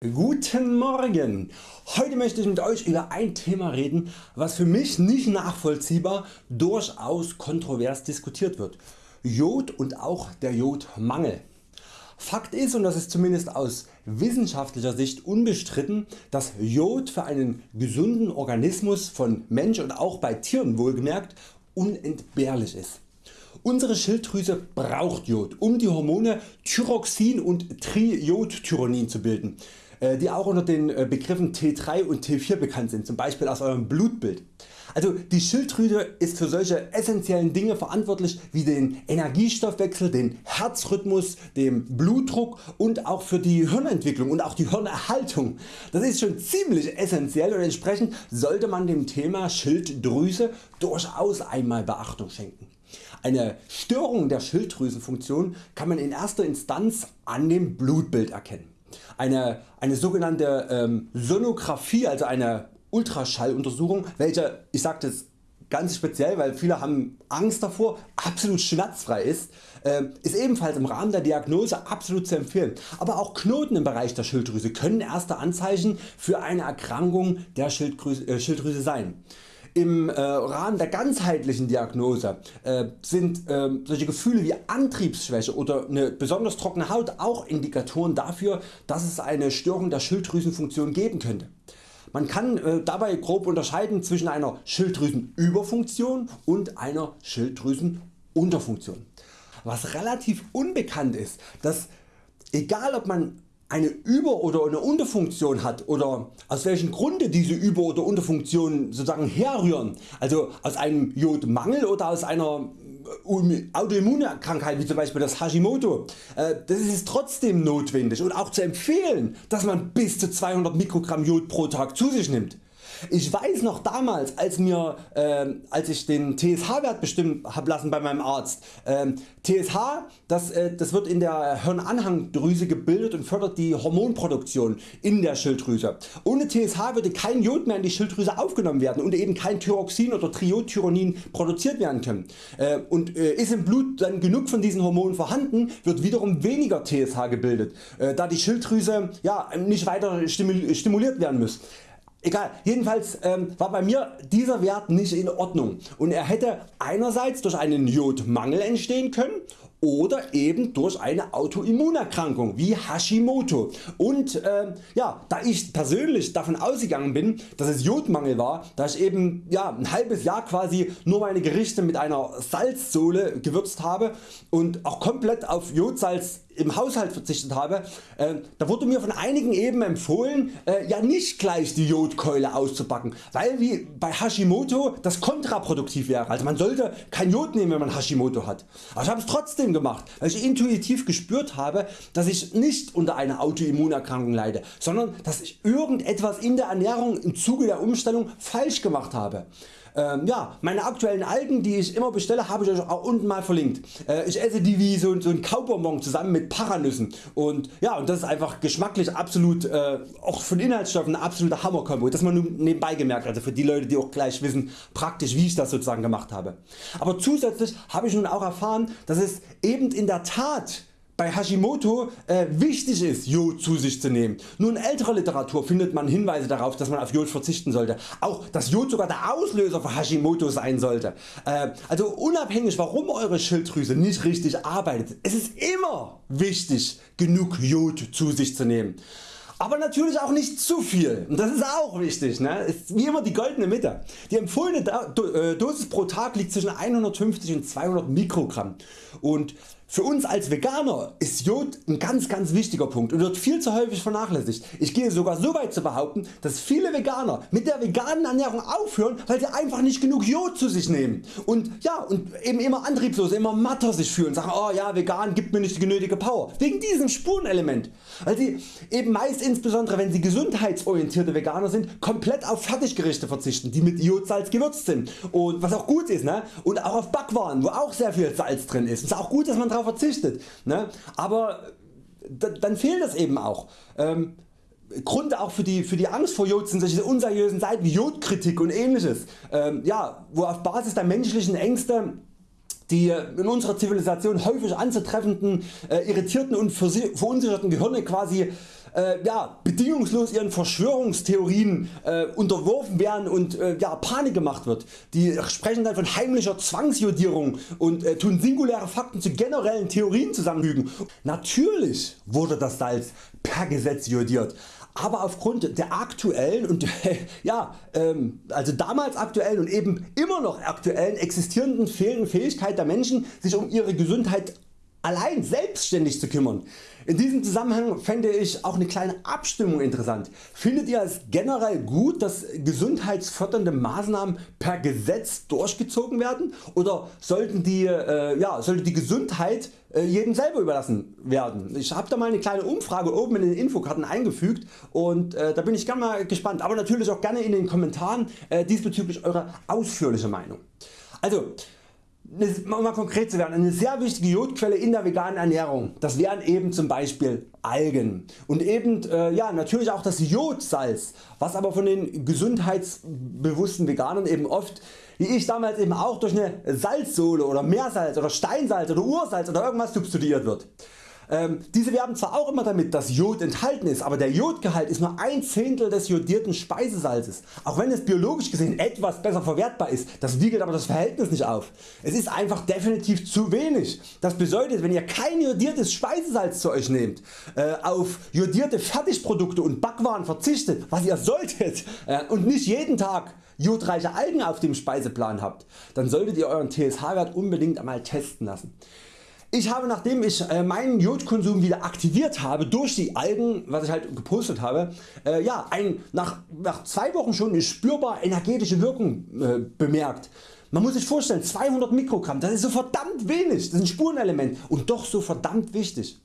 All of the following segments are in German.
Guten Morgen! Heute möchte ich mit Euch über ein Thema reden was für mich nicht nachvollziehbar durchaus kontrovers diskutiert wird. Jod und auch der Jodmangel. Fakt ist und das ist zumindest aus wissenschaftlicher Sicht unbestritten, dass Jod für einen gesunden Organismus von Mensch und auch bei Tieren wohlgemerkt unentbehrlich ist. Unsere Schilddrüse braucht Jod um die Hormone Thyroxin und Triiodtyronin zu bilden die auch unter den äh, Begriffen T3 und T4 bekannt sind, zum Beispiel aus eurem Blutbild. Also die Schilddrüse ist für solche essentiellen Dinge verantwortlich wie den Energiestoffwechsel, den Herzrhythmus, den Blutdruck und auch für die Hirnentwicklung und auch die Hirnerhaltung. Das ist schon ziemlich essentiell und entsprechend sollte man dem Thema Schilddrüse durchaus einmal Beachtung schenken. Eine Störung der Schilddrüsenfunktion kann man in erster Instanz an dem Blutbild erkennen. Eine, eine sogenannte ähm, Sonographie, also eine Ultraschalluntersuchung, welche, ich sage das ganz speziell, weil viele haben Angst davor, absolut schmerzfrei ist, äh, ist ebenfalls im Rahmen der Diagnose absolut zu empfehlen. Aber auch Knoten im Bereich der Schilddrüse können erste Anzeichen für eine Erkrankung der Schilddrüse, äh, Schilddrüse sein. Im äh, Rahmen der ganzheitlichen Diagnose äh, sind äh, solche Gefühle wie Antriebsschwäche oder eine besonders trockene Haut auch Indikatoren dafür dass es eine Störung der Schilddrüsenfunktion geben könnte. Man kann äh, dabei grob unterscheiden zwischen einer Schilddrüsenüberfunktion und einer Schilddrüsenunterfunktion. Was relativ unbekannt ist, dass egal ob man eine Über- oder eine Unterfunktion hat oder aus welchem Grunde diese Über- oder Unterfunktionen sozusagen herrühren, also aus einem Jodmangel oder aus einer äh, Autoimmunkrankheit wie zum Beispiel das Hashimoto, äh, das ist trotzdem notwendig und auch zu empfehlen dass man bis zu 200 Mikrogramm Jod pro Tag zu sich nimmt. Ich weiß noch damals als, mir, äh, als ich den TSH Wert bestimmen hab lassen bei meinem Arzt. Äh, TSH das, äh, das wird in der Hirnanhangdrüse gebildet und fördert die Hormonproduktion in der Schilddrüse. Ohne TSH würde kein Jod mehr in die Schilddrüse aufgenommen werden und eben kein Thyroxin oder Triodtyronin produziert werden können. Äh, und äh, ist im Blut dann genug von diesen Hormonen vorhanden wird wiederum weniger TSH gebildet, äh, da die Schilddrüse ja, nicht weiter stimuliert werden muss. Egal, jedenfalls ähm, war bei mir dieser Wert nicht in Ordnung. Und er hätte einerseits durch einen Jodmangel entstehen können oder eben durch eine Autoimmunerkrankung wie Hashimoto. Und äh, ja, da ich persönlich davon ausgegangen bin dass es Jodmangel war, da ich eben ja, ein halbes Jahr quasi nur meine Gerichte mit einer Salzsohle gewürzt habe und auch komplett auf Jodsalz im Haushalt verzichtet habe, äh, da wurde mir von einigen eben empfohlen äh, ja nicht gleich die Jodkeule auszupacken, weil wie bei Hashimoto das kontraproduktiv wäre. Also man sollte kein Jod nehmen wenn man Hashimoto hat. Aber ich habe es trotzdem gemacht, weil ich intuitiv gespürt habe dass ich nicht unter einer Autoimmunerkrankung leide, sondern dass ich irgendetwas in der Ernährung im Zuge der Umstellung falsch gemacht habe. Ähm, ja, meine aktuellen Algen die ich immer bestelle habe ich Euch auch unten mal verlinkt. Äh, ich esse die wie so, so ein Kaubonbon zusammen mit Paranüssen und ja und das ist einfach geschmacklich absolut äh, auch von Inhaltsstoffen ein absoluter Hammerkombo. Das man nur nebenbei gemerkt also für die Leute die auch gleich wissen praktisch wie ich das sozusagen gemacht habe. Aber zusätzlich habe ich nun auch erfahren dass es eben in der Tat bei Hashimoto äh, wichtig ist Jod zu sich zu nehmen. Nur in älterer Literatur findet man Hinweise darauf dass man auf Jod verzichten sollte. Auch dass Jod sogar der Auslöser für Hashimoto sein sollte. Äh, also unabhängig warum Eure Schilddrüse nicht richtig arbeitet, es ist immer wichtig genug Jod zu sich zu nehmen. Aber natürlich auch nicht zu viel und das ist auch wichtig, ne? ist wie immer die goldene Mitte. Die empfohlene äh, Dosis pro Tag liegt zwischen 150 und 200 Mikrogramm und für uns als Veganer ist Jod ein ganz ganz wichtiger Punkt und wird viel zu häufig vernachlässigt. Ich gehe sogar so weit zu behaupten dass viele Veganer mit der veganen Ernährung aufhören weil sie einfach nicht genug Jod zu sich nehmen und, ja, und eben immer antriebslos, immer matter sich fühlen, sagen oh ja vegan gibt mir nicht die genötige Power. Wegen diesem Spurenelement. Weil sie eben meist insbesondere wenn sie gesundheitsorientierte Veganer sind komplett auf Fertiggerichte verzichten die mit Jodsalz gewürzt sind und was auch gut ist ne? und auch auf Backwaren wo auch sehr viel Salz drin ist. Es ist auch gut dass man darauf verzichtet. Ne? Aber dann fehlt das eben auch. Ähm, Grund auch für die, für die Angst vor Jod sind solche unseriösen Seiten wie Jodkritik und ähnliches, ähm, ja, wo auf Basis der menschlichen Ängste die in unserer Zivilisation häufig anzutreffenden äh, irritierten und verunsicherten Gehirne quasi äh, ja, bedingungslos ihren Verschwörungstheorien äh, unterworfen werden und äh, ja, Panik gemacht wird. Die sprechen dann von heimlicher Zwangsjodierung und äh, tun singuläre Fakten zu generellen Theorien zusammenfügen. Natürlich wurde das Salz per Gesetz jodiert aber aufgrund der aktuellen und ja, ähm, also damals aktuellen und eben immer noch aktuellen existierenden fehlenden Fähigkeit der Menschen sich um ihre Gesundheit allein selbstständig zu kümmern. In diesem Zusammenhang fände ich auch eine kleine Abstimmung interessant. Findet ihr es generell gut dass gesundheitsfördernde Maßnahmen per Gesetz durchgezogen werden oder sollten die, äh, ja, sollte die Gesundheit äh, jedem selber überlassen werden? Ich habe da mal eine kleine Umfrage oben in den Infokarten eingefügt und äh, da bin ich gerne mal gespannt, aber natürlich auch gerne in den Kommentaren äh, diesbezüglich eure ausführliche Meinung. Also um mal konkret zu werden, eine sehr wichtige Jodquelle in der veganen Ernährung, das wären eben zum Beispiel Algen und eben äh, ja, natürlich auch das Jodsalz, was aber von den gesundheitsbewussten Veganern eben oft wie ich damals eben auch durch eine Salzsohle oder Meersalz oder Steinsalz oder Ursalz oder irgendwas substituiert wird. Ähm, diese werben zwar auch immer damit dass Jod enthalten ist, aber der Jodgehalt ist nur ein Zehntel des jodierten Speisesalzes. Auch wenn es biologisch gesehen etwas besser verwertbar ist, das wiegelt aber das Verhältnis nicht auf. Es ist einfach definitiv zu wenig. Das bedeutet wenn ihr kein jodiertes Speisesalz zu Euch nehmt, äh, auf jodierte Fertigprodukte und Backwaren verzichtet, was ihr solltet äh, und nicht jeden Tag jodreiche Algen auf dem Speiseplan habt, dann solltet ihr Euren TSH Wert unbedingt einmal testen lassen. Ich habe nachdem ich äh, meinen Jodkonsum wieder aktiviert habe durch die Algen was ich halt gepostet habe, äh, ja, ein, nach, nach zwei Wochen schon eine spürbar energetische Wirkung äh, bemerkt. Man muss sich vorstellen 200 Mikrogramm das ist so verdammt wenig, das ist ein Spurenelement und doch so verdammt wichtig.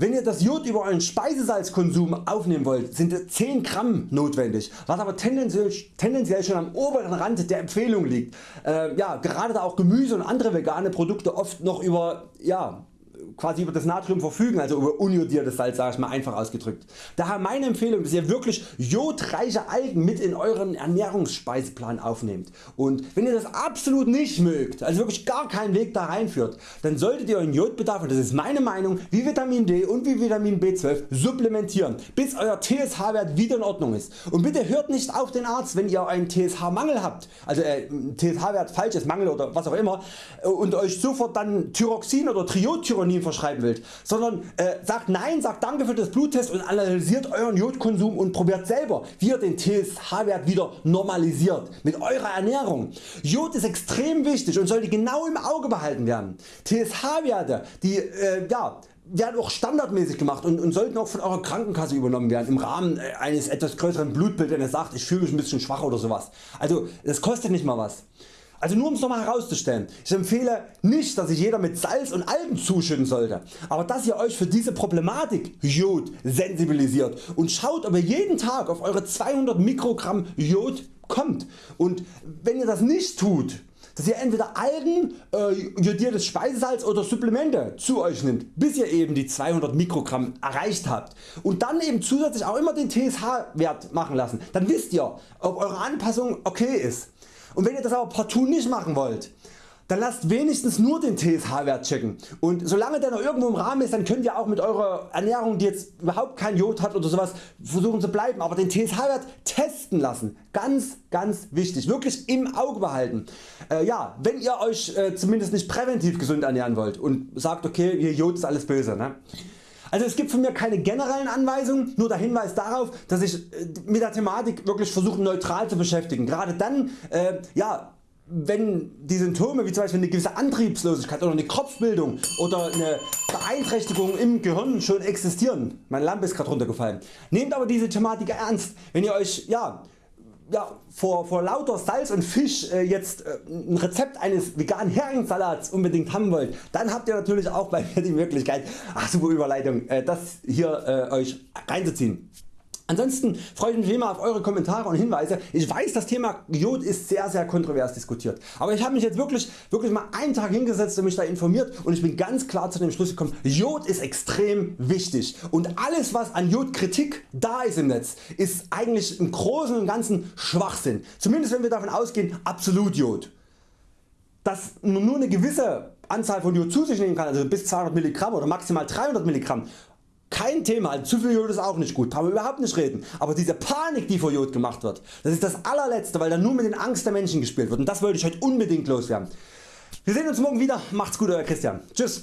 Wenn ihr das Jod über euren Speisesalzkonsum aufnehmen wollt sind 10 Gramm notwendig, was aber tendenziell, tendenziell schon am oberen Rand der Empfehlung liegt. Äh, ja, gerade da auch Gemüse und andere vegane Produkte oft noch über ja, quasi über das Natrium verfügen, also über unjodiertes Salz sage ich mal einfach ausgedrückt. Daher meine Empfehlung dass ihr wirklich jodreiche Algen mit in euren Ernährungsspeiseplan aufnehmt und wenn ihr das absolut nicht mögt, also wirklich gar keinen Weg da reinführt, dann solltet ihr euren Jodbedarf, und das ist meine Meinung, wie Vitamin D und wie Vitamin B12 supplementieren, bis Euer TSH Wert wieder in Ordnung ist. Und bitte hört nicht auf den Arzt wenn ihr einen TSH Mangel habt, also äh, TSH Wert falsch ist, Mangel oder was auch immer und Euch sofort dann Thyroxin oder Triodtyronin verschreiben wollt, sondern äh, sagt Nein, sagt Danke für das Bluttest und analysiert Euren Jodkonsum und probiert selber wie ihr den TSH Wert wieder normalisiert mit eurer Ernährung. Jod ist extrem wichtig und sollte genau im Auge behalten werden. TSH Werte die äh, ja, werden auch standardmäßig gemacht und, und, sollten auch von eurer Krankenkasse übernommen werden im Rahmen äh, eines etwas größeren Blutbilds wenn ihr sagt ich fühle mich ein bisschen schwach oder sowas. Also das kostet nicht mal was. Also nur um es nochmal herauszustellen, ich empfehle nicht dass sich jeder mit Salz und Algen zuschütten sollte, aber dass ihr Euch für diese Problematik Jod sensibilisiert und schaut ob ihr jeden Tag auf eure 200 Mikrogramm Jod kommt. Und wenn ihr das nicht tut, dass ihr entweder Algen, äh, jodiertes Speisesalz oder Supplemente zu Euch nimmt, bis ihr eben die 200 Mikrogramm erreicht habt. Und dann eben zusätzlich auch immer den TSH Wert machen lassen, dann wisst ihr ob eure Anpassung okay ist. Und wenn ihr das aber partout nicht machen wollt, dann lasst wenigstens nur den TSH Wert checken und solange der noch irgendwo im Rahmen ist dann könnt ihr auch mit eurer Ernährung die jetzt überhaupt kein Jod hat oder sowas versuchen zu bleiben, aber den TSH Wert testen lassen, ganz ganz wichtig, wirklich im Auge behalten. Äh, ja, wenn ihr Euch äh, zumindest nicht präventiv gesund ernähren wollt und sagt okay hier Jod ist alles böse. Ne? Also es gibt von mir keine generellen Anweisungen, nur der Hinweis darauf dass ich äh, mit der Thematik wirklich versuche neutral zu beschäftigen. Gerade dann äh, ja, wenn die Symptome wie zum Beispiel eine gewisse Antriebslosigkeit oder eine Kopfbildung oder eine Beeinträchtigung im Gehirn schon existieren, meine Lampe ist gerade runtergefallen, nehmt aber diese Thematik ernst. Wenn ihr Euch ja, ja, vor, vor lauter Salz und Fisch äh, jetzt äh, ein Rezept eines veganen Heringssalats unbedingt haben wollt, dann habt ihr natürlich auch bei mir die Möglichkeit, ach super Überleitung, äh, das hier äh, Euch reinzuziehen. Ansonsten freue ich mich immer auf Eure Kommentare und Hinweise. Ich weiß das Thema Jod ist sehr sehr kontrovers diskutiert, aber ich habe mich jetzt wirklich, wirklich mal einen Tag hingesetzt und mich da informiert und ich bin ganz klar zu dem Schluss gekommen, Jod ist extrem wichtig und alles was an Jodkritik da ist im Netz ist eigentlich im Großen und Ganzen Schwachsinn, zumindest wenn wir davon ausgehen absolut Jod. Dass nur eine gewisse Anzahl von Jod zu sich nehmen kann, also bis 200 mg oder maximal 300 mg kein Thema, zu viel Jod ist auch nicht gut, brauchen wir überhaupt nicht reden, aber diese Panik die vor Jod gemacht wird, das ist das allerletzte, weil da nur mit den Angst der Menschen gespielt wird und das wollte ich heute unbedingt loswerden. Wir sehen uns morgen wieder, macht's gut Euer Christian, tschüss.